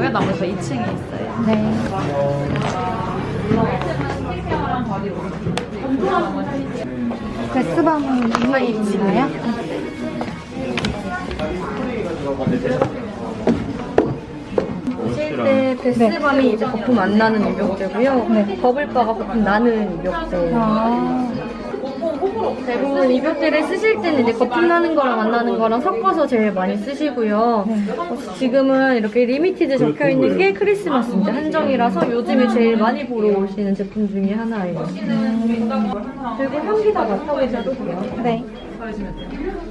있고요. 나머지 다 2층에 있어요. 네. 1층은 스킨케어랑 바디 로션 gift 있고요. 나머지 bath bomb은 이유가 있나요? 오실 때 bath bomb이 이제 거품 안 나는 입욕제고요. 네. bubble bar가 거품 나는 입욕제. 아, 대부분 입욕제를 쓰실 때는 이제 거품 나는 거랑 안 나는 거랑 섞어서 제일 많이 쓰시고요. 어, 지금은 이렇게 limited 적혀 있는 게 크리스마스 이제 한정이라서 요즘에 제일 많이 보러 오시는 제품 중에 하나예요. 그리고 향기 다 맡아보셔도 돼요. 네.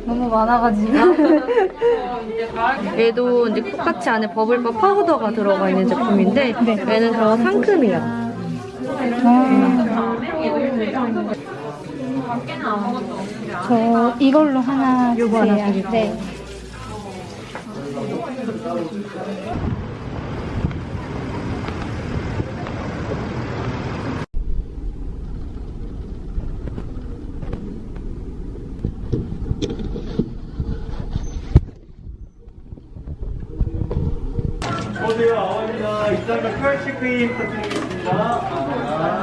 너무 많아가지고. 얘도 이제 똑같이 안에 bubble bar 파우더가 들어가 있는 제품인데 얘는 더 상큼해요. 아, 저 이걸로 하나 주세요. 네. 어서오세요, 아원입니다. 입장과 컬 체크인 부탁드리겠습니다.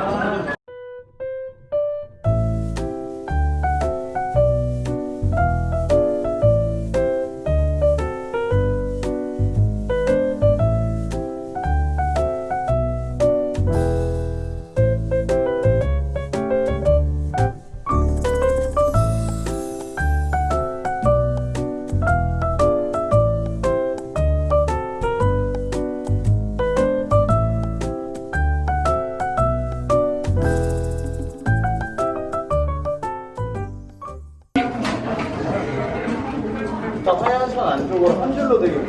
쪽으로 한 줄로 되게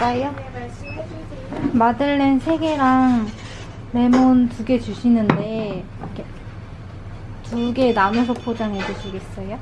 될까요? 마들렌 3개랑 레몬 2개 주시는데 이렇게 두 개 나눠서 포장해 주시겠어요?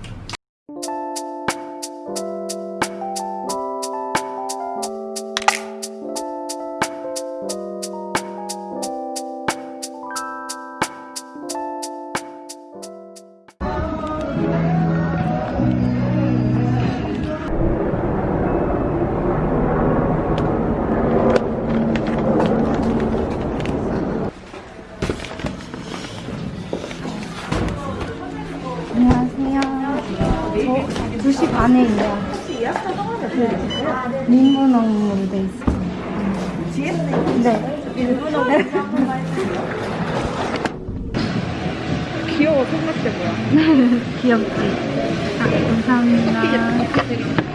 뭐야. 귀엽지? 아, 감사합니다.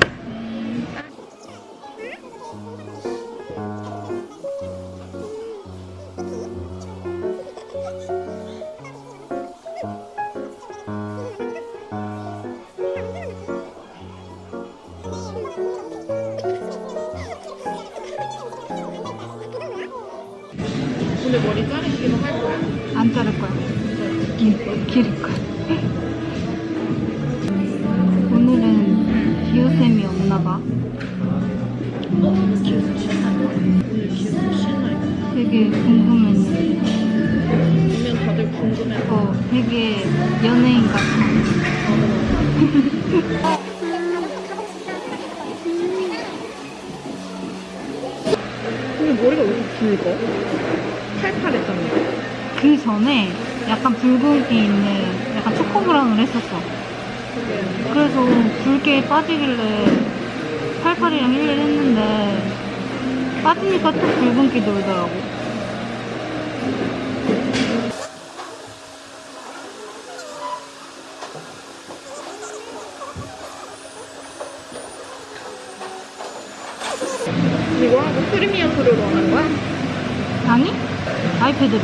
연예인 같아. 근데 머리가 왜 이렇게 굵어? 팔팔했잖아. 그 전에 약간 붉은기 있는 약간 초코 브라운을 했었어. 그래서 붉게 빠지길래 팔팔이랑 일일 했는데 빠지니까 또 붉은기 돌더라고. 아이패드로.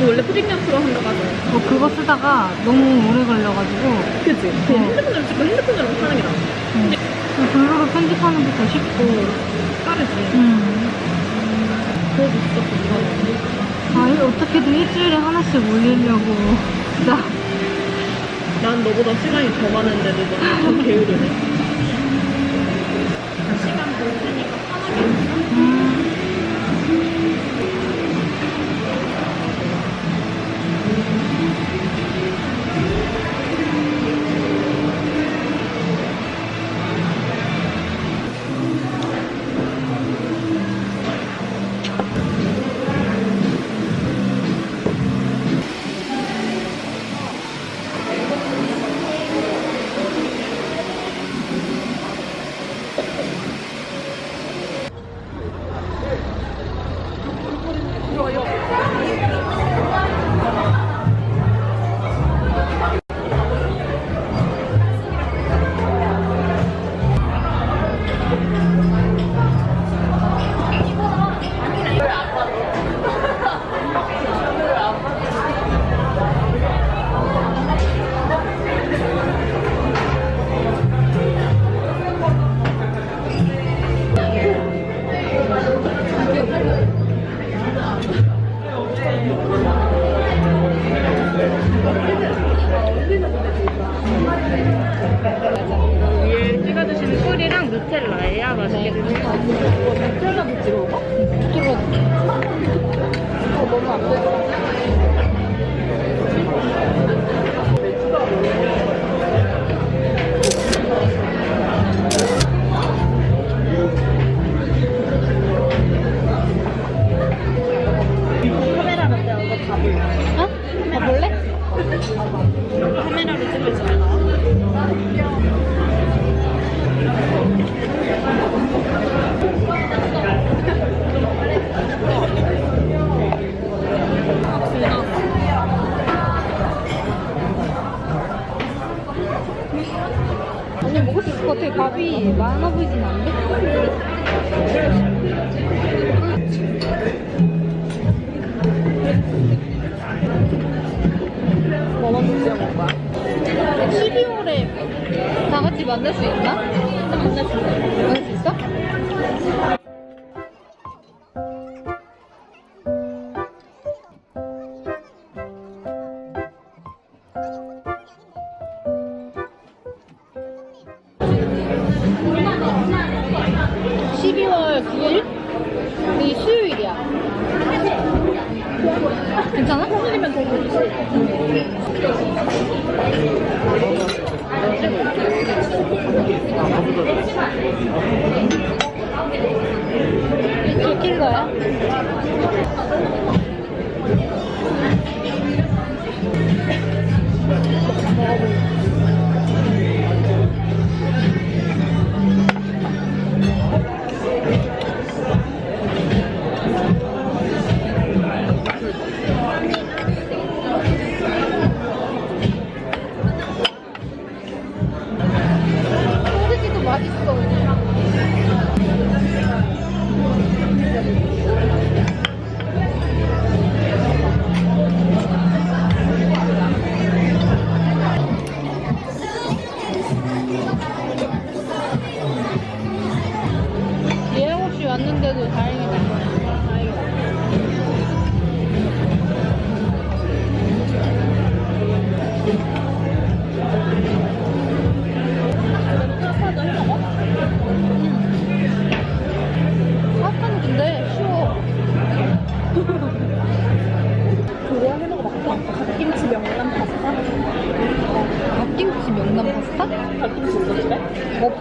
너 원래 프리미엄 프로 한다고 하잖아. 뭐 그거 쓰다가 너무 오래 걸려가지고 그치? 그냥 핸드폰으로 찍고 핸드폰으로 하는 게 나아. 응. 그 블로그 편집하는 게 더 쉽고 빠르지? 음. 그래도 진짜 궁금하네. 아, 이 어떻게든 일주일에 하나씩 올리려고 진짜 난 너보다 시간이 더 많은데도 너무 더 게으르네. 12월 9일이 수요일이야 괜찮아? 수요일이면 더 좋지 들킬 거야? 먹어볼게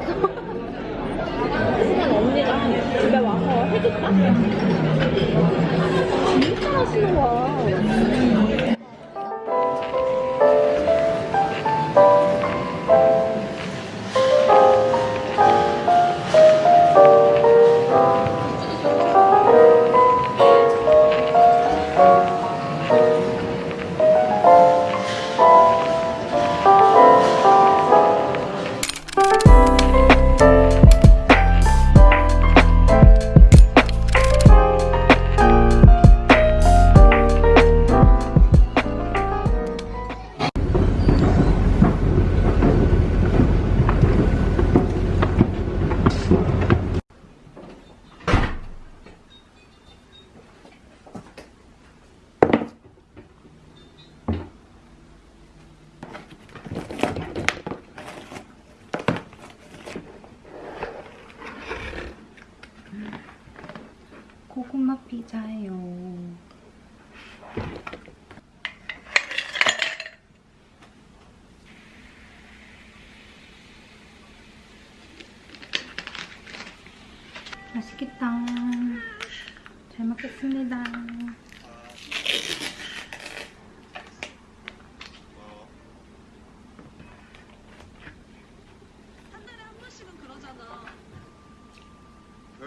없어. 하지만 언니가 집에 와서 해줄까? 진짜 맛있는 거야.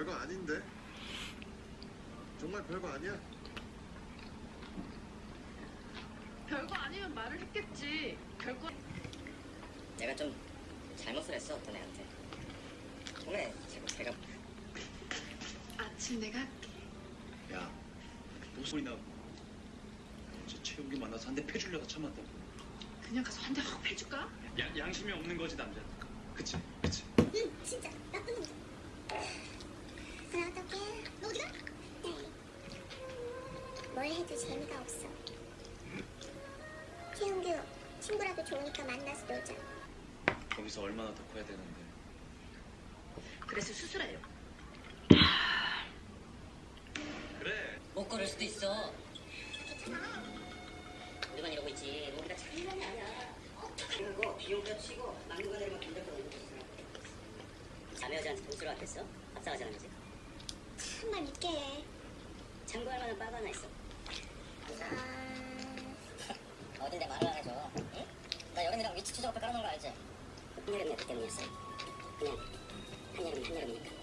별거 아닌데? 정말 별거 아니야? 별거 아니면 말을 했겠지. 별거 내가 좀 잘못을 했어 어떤 애한테 정말 제가 제가 아침 내가 할게. 야, 무슨 소리나? 어제 최욱이 만나서 한 대 패주려다 참았다. 그냥 가서 한 대 확 패줄까? 야, 양심이 없는 거지 남자. 그치, 거기서 얼마나 더 커야 되는데. 그래서 수술해요. 그래. 못 걸을 수도 있어 우리만 이러고 있지 우리가 장난이 아니야 그리고 비용도 치고 막무가내로 돈잡고 놀고 있어 자매 여자한테 돈 쓰러 왔겠어? 합사하자는 거지 참말 믿게 해. 참고할 만한 바가 하나 있어 아, 어딘데 말을 안 해줘 응? 나 여름이랑 위치 추적 앞에 깔아놓은 거 알지? 한여름이었기 그 때문이었어 그냥 한여름이 한여름이니까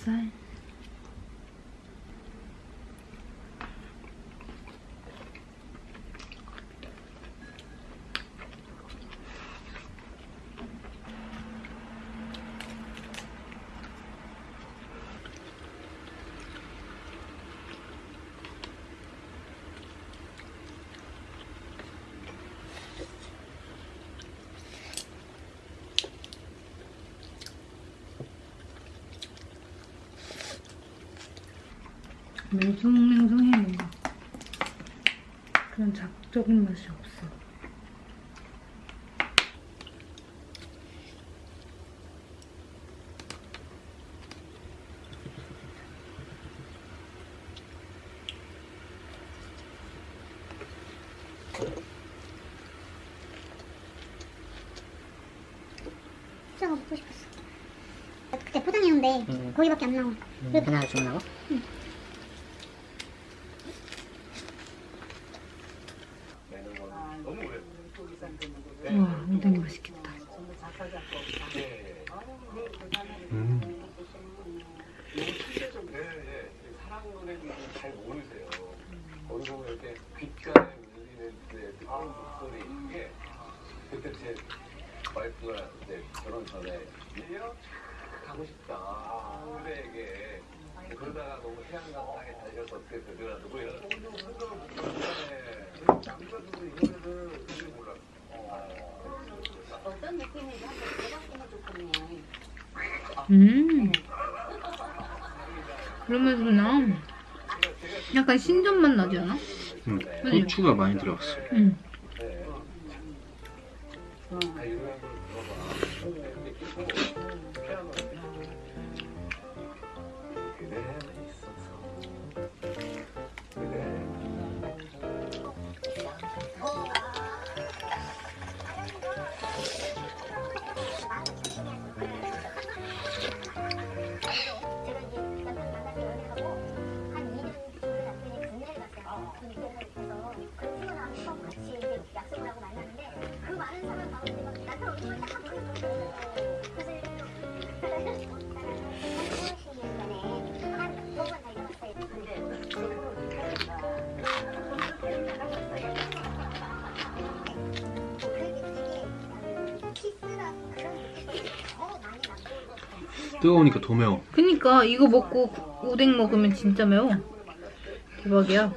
엽 맹숭맹숭해 뭔가 그런 자극적인 맛이 없어 수저가 먹고 싶었어. 그때 포장했는데 거기밖에 안 나와. 왜 그날 주문하고? 와 엉덩이 맛있겠다 음. 사랑 노래는 잘 모르세요. 거기 보면 이렇게 귓가에 울리는 그 뜨거운 목소리 이게 그때 제 와 이제 결혼 전에 얘요 가고 싶다 서울에게 그러다가 너무 땅에 달려서 어떻게 되더라 누구 이러 남자들도 이거를 잘 몰라. 어떤 느낌인지 한번 들어봤으면 좋겠네. 음 그러면서 그냥 약간 신전 맛 나지 않아? 음, 고추가 많이 들어갔어. 응 아, 뜨거우니까 더 매워. 그니까 이거 먹고 오뎅 먹으면 진짜 매워 대박이야